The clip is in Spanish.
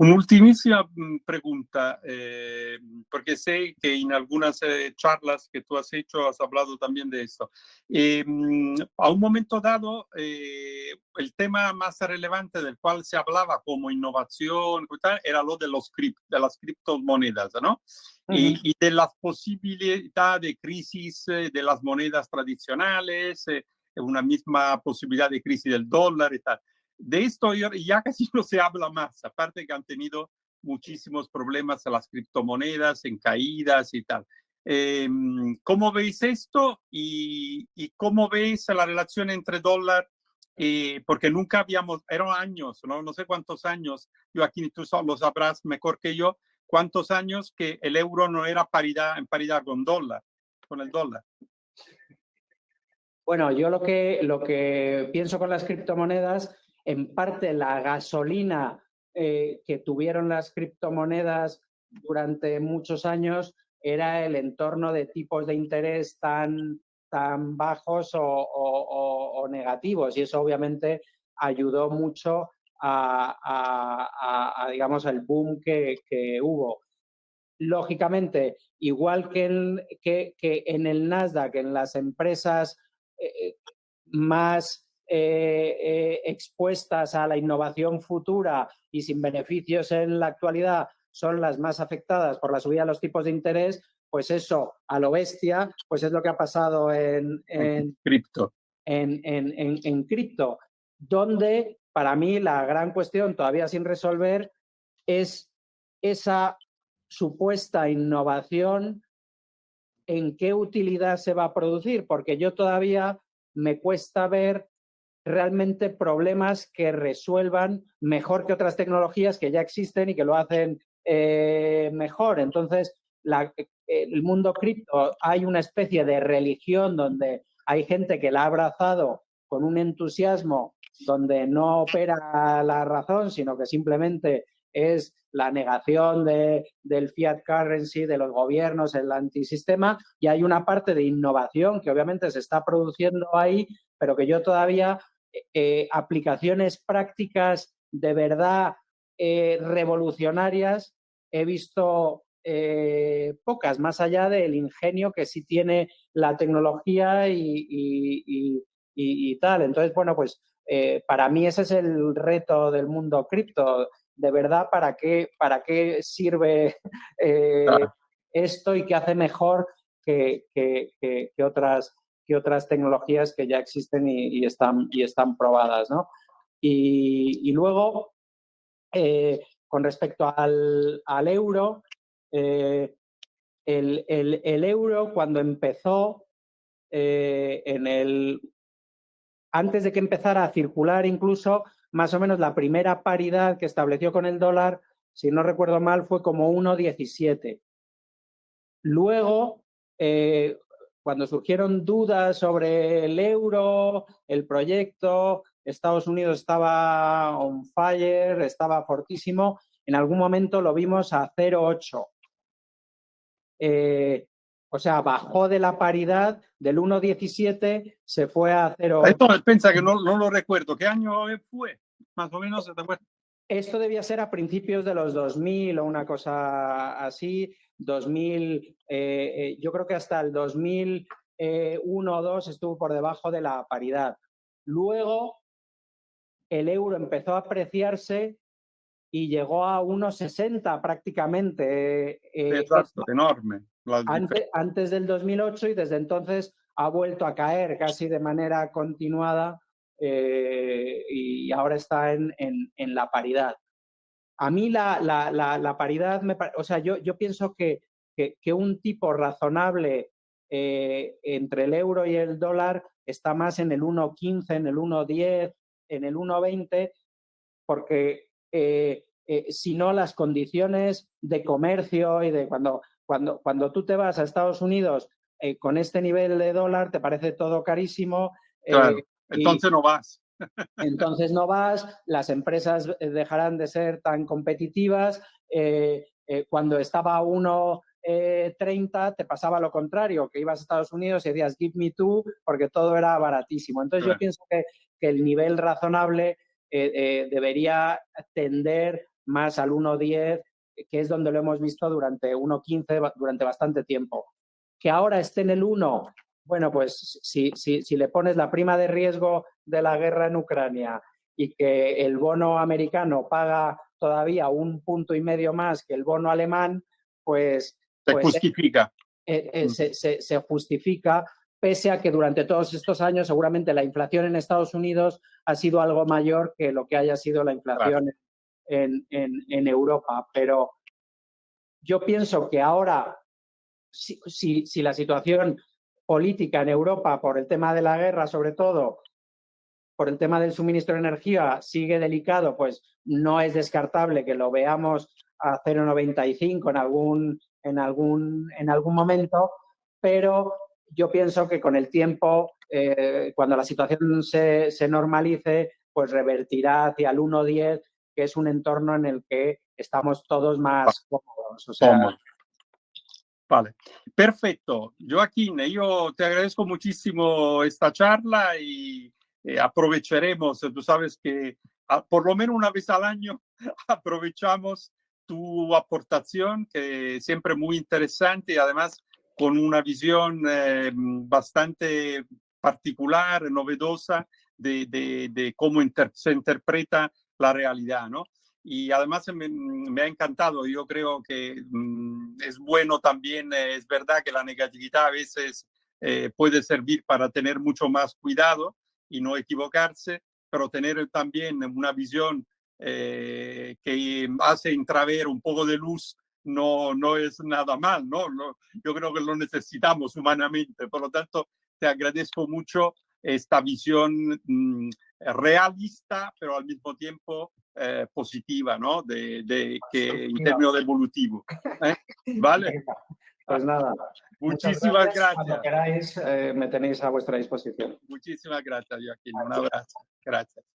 Una ultimísima mm, pregunta, eh, porque sé que en algunas eh, charlas que tú has hecho has hablado también de esto. Eh, mm, a un momento dado, el tema más relevante del cual se hablaba como innovación era lo de, los de las criptomonedas, ¿no? y, y, de las posibilidades de crisis de las monedas tradicionales, una misma posibilidad de crisis del dólar y tal. De esto ya casi no se habla más, aparte que han tenido muchísimos problemas a las criptomonedas en caídas y tal. Em, ¿Cómo veis esto y, cómo veis la relación entre dólar? Eh, porque nunca habíamos, eran años, ¿no? no sé cuántos años, yo aquí tú lo sabrás mejor que yo, cuántos años que el euro no era paridad, en paridad con dólar, con el dólar. Bueno, yo lo que, lo que pienso con las criptomonedas en parte la gasolina eh, que tuvieron las criptomonedas durante muchos años era el entorno de tipos de interés tan, tan bajos o, negativos y eso obviamente ayudó mucho a, digamos, al boom que, hubo. Lógicamente, igual que en, que, en el Nasdaq, en las empresas eh, eh, más eh, eh, expuestas a la innovación futura y sin beneficios en la actualidad son las más afectadas por la subida de los tipos de interés, pues eso, a lo bestia, pues es lo que ha pasado en, en cripto. En, en, en cripto, donde para mí la gran cuestión todavía sin resolver es esa supuesta innovación, en qué utilidad se va a producir, porque yo todavía me cuesta ver realmente problemas que resuelvan mejor que otras tecnologías que ya existen y que lo hacen eh, mejor. Entonces, el mundo cripto hay una especie de religión donde hay gente que la ha abrazado con un entusiasmo donde no opera la razón, sino que simplemente es la negación de, del fiat currency, de los gobiernos, el antisistema, y hay una parte de innovación que obviamente se está produciendo ahí, pero que yo todavía eh, aplicaciones prácticas de verdad eh, revolucionarias he visto eh, pocas, más allá del ingenio que sí tiene la tecnología y, tal. Entonces, bueno, pues para mí ese es el reto del mundo cripto. De verdad, ¿para qué, para qué sirve esto y qué hace mejor que, que otras otras tecnologías que ya existen y, están, y están probadas. ¿no? Y, luego, eh, con respecto al, euro, eh, el, euro cuando empezó eh, en el antes de que empezara a circular incluso, más o menos la primera paridad que estableció con el dólar, si no recuerdo mal, fue como 1,17. Luego, cuando surgieron dudas sobre el euro, el proyecto, Estados Unidos estaba on fire, estaba fortísimo, en algún momento lo vimos a 0,8. Eh, o sea, bajó de la paridad del 1,17, se fue a 0,8. Esto pensa que no, no, lo recuerdo. ¿Qué año fue? Más o menos, ¿se te Esto debía ser a principios de los 2000 o una cosa así. 2000, eh, eh, yo creo que hasta el 2001 o 2 estuvo por debajo de la paridad. Luego el euro empezó a apreciarse y llegó a 1,60 prácticamente. Eh, enorme. Antes, antes, del 2008 y desde entonces ha vuelto a caer casi de manera continuada y ahora está en, en la paridad. A mí la, la, la, paridad, me, o sea, yo, yo pienso que, que, un tipo razonable eh, entre el euro y el dólar está más en el 1.15, en el 1.10, en el 1.20, porque eh, eh, si no las condiciones de comercio y de cuando, cuando, cuando tú te vas a Estados Unidos con este nivel de dólar, te parece todo carísimo. entonces no vas. Entonces no vas, las empresas eh, dejarán de ser tan competitivas. Eh, eh, cuando estaba a 1.30 te pasaba lo contrario, que ibas a Estados Unidos y decías give me two porque todo era baratísimo. Entonces yo pienso que, el nivel razonable debería tender más al 1.10, que es donde lo hemos visto durante 1.15, durante bastante tiempo. Que ahora esté en el 1, bueno, pues si, si, si le pones la prima de riesgo de la guerra en Ucrania y que el bono americano paga todavía un punto y medio más que el bono alemán, pues... Se pues, justifica. Eh, eh, mm. se, se, justifica, pese a que durante todos estos años seguramente la inflación en Estados Unidos ha sido algo mayor que lo que haya sido la inflación en, en, en, Europa. Pero yo pienso que ahora, si, si, si la situación política en Europa, por el tema de la guerra sobre todo, por el tema del suministro de energía sigue delicado, pues no es descartable que lo veamos a 0,95 en algún, en, algún, en algún momento, pero yo pienso que con el tiempo, eh, cuando la situación se, se, normalice, pues revertirá hacia el 1,10, que es un entorno en el que estamos todos más cómodos. O sea, Vale, perfecto. Joaquín, yo te agradezco muchísimo esta charla y eh, aprovecharemos, tú sabes que a, por lo menos una vez al año aprovechamos tu aportación, que siempre muy interesante y además con una visión eh, bastante particular, novedosa de, cómo se interpreta la realidad, ¿no? Y además me, me, ha encantado, yo creo que mm, es bueno también, eh, es verdad que la negatividad a veces eh, puede servir para tener mucho más cuidado, y no equivocarse, pero tener también una visión eh, que hace intraver un poco de luz no, no es nada mal, ¿no? Yo creo que lo necesitamos humanamente. Por lo tanto, te agradezco mucho esta visión mm, realista, pero al mismo tiempo eh, positiva, ¿no? De, de que en términos de evolutivo. ¿eh? ¿Vale? Pues nada. Muchísimas gracias. Cuando queráis, eh, me tenéis a vuestra disposición. Muchísimas gracias, Joaquín. Un abrazo. Gracias.